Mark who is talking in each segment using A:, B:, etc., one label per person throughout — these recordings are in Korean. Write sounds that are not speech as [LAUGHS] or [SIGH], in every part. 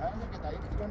A: 자연스럽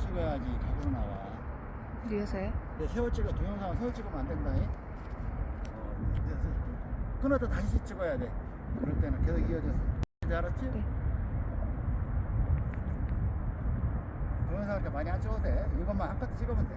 A: 찍어야지 각으로 나와.
B: 위에서요?
A: 근데 세워 찍어 동영상은 세워 찍으면 안 된다. 어, 그래서 끊어도 다시 찍어야 돼. 그럴 때는 계속 이어져서. 이제 알았지?
B: 네.
A: 동영상 이렇게 많이 안 찍어도 돼. 이것만 한 카트 찍으면 돼.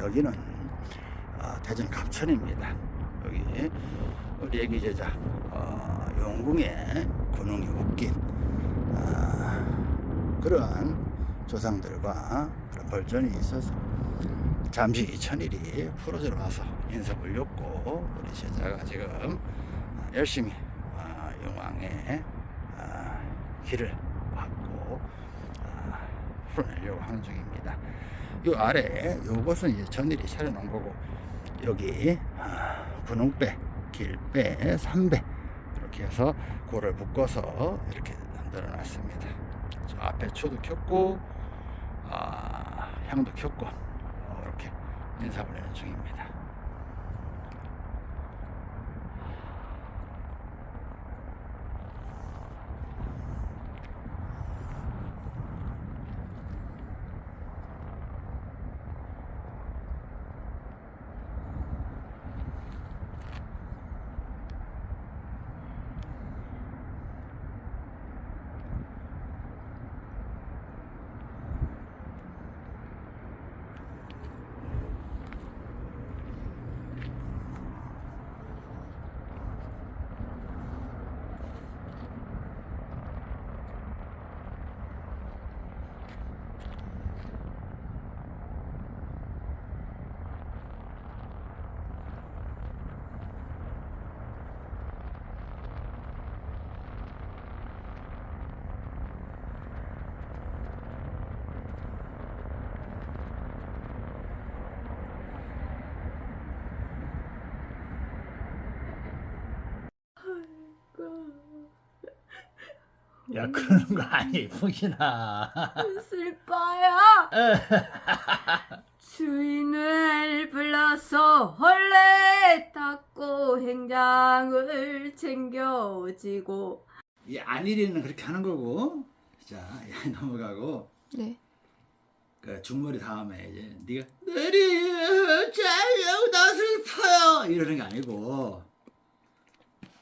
A: 여기는 아, 대전 갑천입니다. 여기 우리 애기 제자 어, 용궁의 군웅이 웃긴 아, 그런 조상들과 그런 벌전이 있어서 잠시 천일이 풀어져 와서 인사 올렸고 우리 제자가 지금 열심히 아, 용왕의 아, 길을 받고 아, 풀어내려고 하는 중입니다. 이 아래 요것은 이제 전일이 차려놓은 거고 여기 아, 분홍배, 길배, 삼배 이렇게 해서 고를 묶어서 이렇게 만들어 놨습니다. 저 앞에 초도 켰고 아, 향도 켰고 어, 이렇게 인사 올리는 중입니다.
B: 야 그러는 거 아니 풍신아
C: 슬퍼요. [LAUGHS] 주인을 불러서 헐레 닦고 행장을 챙겨지고.
A: 이 안일이는 그렇게 하는 거고 자 야, 넘어가고
C: 네.
A: 그 중머리 다음에 이제 네가 내리 잘요 나 슬퍼요 이러는 게 아니고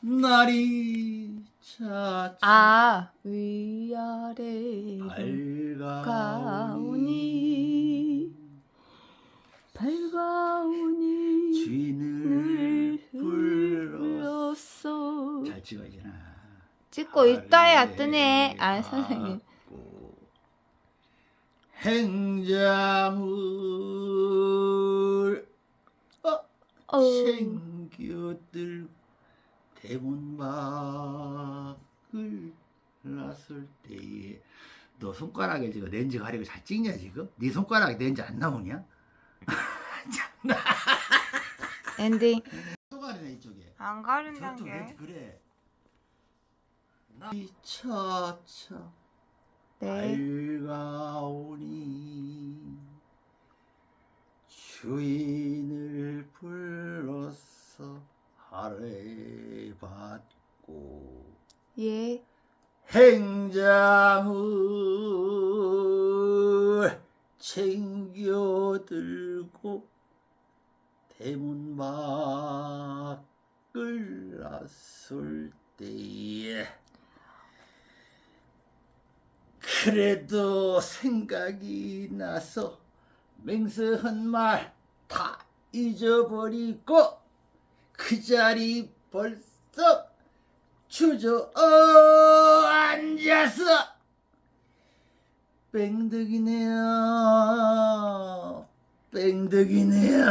A: 날이 차차
C: 아 위아래
A: 밝아오니
C: 가오니 밝아오니
A: 주인을
C: 늘
A: 불러
C: 불렀어.
A: 잘 찍어야지나
C: 찍고 있다야 뜨네. 아 선생님.
A: 행장을 어,
C: 어.
A: 챙겨들 대문 밖을 나설 때에 너 손가락에 지금 렌즈 가리고 잘 찍냐 지금? 네 손가락에 렌즈 안 나오냐? [LAUGHS]
C: 엔딩.
A: 또 가리네 이쪽에
C: 안
A: 저쪽 렌즈 그래 나이 차차
C: 네.
A: 밝아오니 주인을 불러서 하래 받고
C: 예.
A: 행장을 챙겨들고 대문 밖을 나설 때에 그래도 생각이 나서 맹세한 말 다 잊어버리고 그 자리 벌써 주저앉아서 뺑덕이네요. 뺑덕이네요.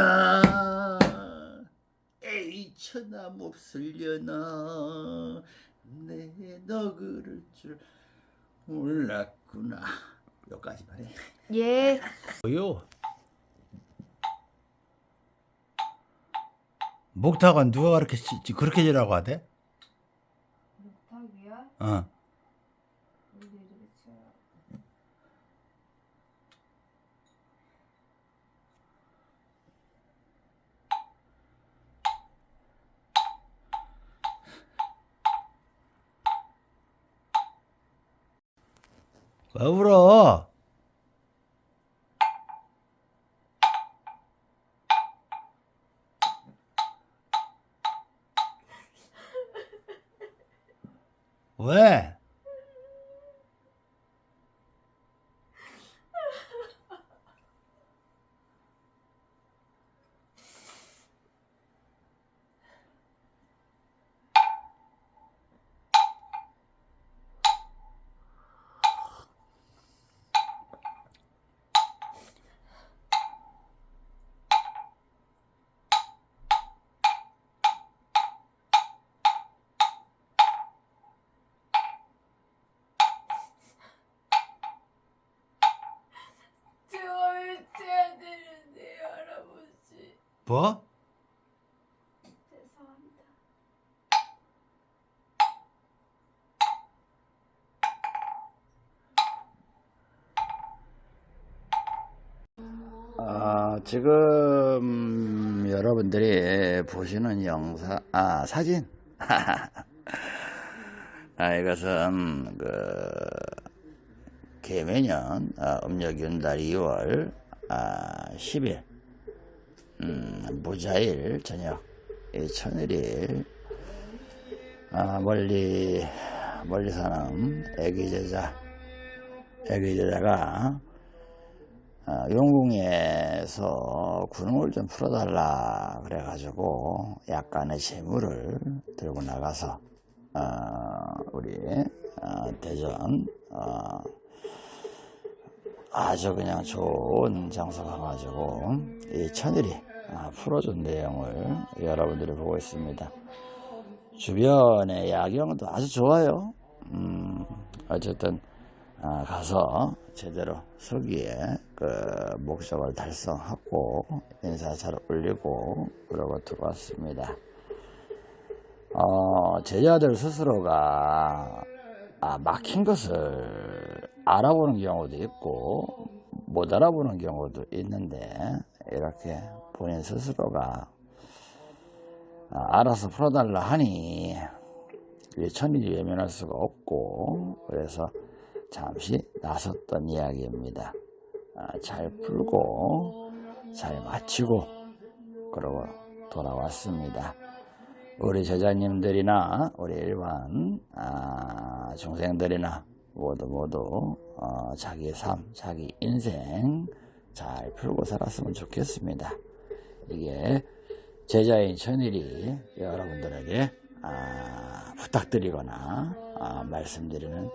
A: 에이 천하 몹쓸려나. 내 너 그럴 줄 몰랐구나. 여기까지만 해.
C: 예.
B: 뭐요? 목탁은 누가 그렇게 지- 그렇게 지라고 하대?
C: 부탁이야?
B: 어. 왜 울어? 喂。 왜? 뭐?
A: 아, 지금 여러분들이 보시는 영상, 아, 사진. [LAUGHS] 아, 이것은 그 개매년 아, 음력 윤달 2월 아, 10일 음, 무자일 저녁 이 천일일 아, 멀리 멀리 사는 애기 제자 애기 제자가 아, 용궁에서 군웅을 좀 풀어달라 그래가지고 약간의 재물을 들고 나가서 아, 우리 아, 대전 아, 아주 그냥 좋은 장소 가가지고 이 천일이 아, 풀어준 내용을 여러분들이 보고 있습니다. 주변의 야경도 아주 좋아요. 음, 어쨌든 아, 가서 제대로 서기에 그 목적을 달성하고 인사차를 올리고 그러고 들어왔습니다. 어, 제자들 스스로가 아, 막힌 것을 알아보는 경우도 있고 못 알아보는 경우도 있는데 이렇게 본인 스스로가 아, 알아서 풀어달라 하니 이 천일이 외면할 수가 없고 그래서 잠시 나섰던 이야기입니다. 아, 잘 풀고 잘 마치고 그러고 돌아왔습니다. 우리 제자님들이나 우리 일반 아, 중생들이나 모두 모두 어, 자기의 삶, 자기 인생 잘 풀고 살았으면 좋겠습니다. 이게 제자인 천일이 여러분들에게 아, 부탁드리거나 아, 말씀드리는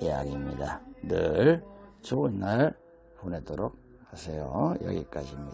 A: 이야기입니다. 늘 좋은 날 보내도록 하세요. 여기까지입니다.